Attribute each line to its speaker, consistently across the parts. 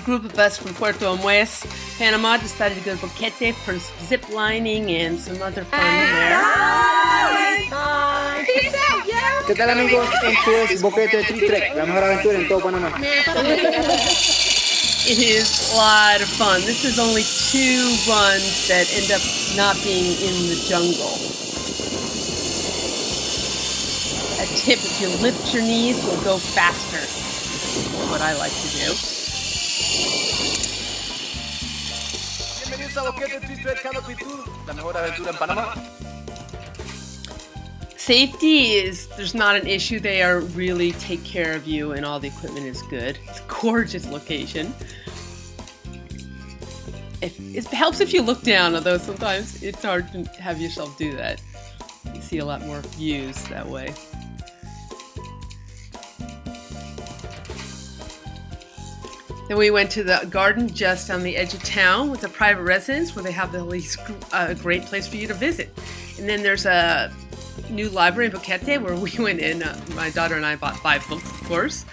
Speaker 1: group of us from Puerto Armuelles, Panama, decided to go to Boquete for some zip lining and some other fun there.
Speaker 2: ¿Qué tal amigos? Esto es Boquete Tree Trek, la mejor aventura en todo Panamá.
Speaker 1: It is a lot of fun. This is only two runs that end up not being in the jungle. A tip, if you lift your knees, you'll go faster. That's what I like to do.
Speaker 2: Bienvenidos a Boquete Tour, la mejor aventura en Panamá.
Speaker 1: Safety is there's not an issue. They are really take care of you and all the equipment is good. It's a gorgeous location. If, it helps if you look down, although sometimes it's hard to have yourself do that. You see a lot more views that way. Then we went to the garden just on the edge of town with a private residence where they have the least a great place for you to visit. And then there's a new library in Boquete where we went in. Uh, my daughter and I bought five books, of course.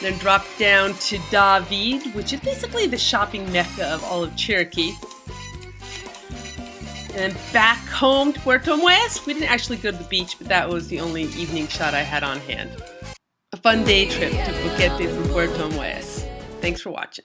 Speaker 1: Then dropped down to David, which is basically the shopping mecca of all of Chiriquí. And back home to Puerto Armuelles. We didn't actually go to the beach, but that was the only evening shot I had on hand. A fun day trip to Boquete from Puerto Armuelles. Thanks for watching.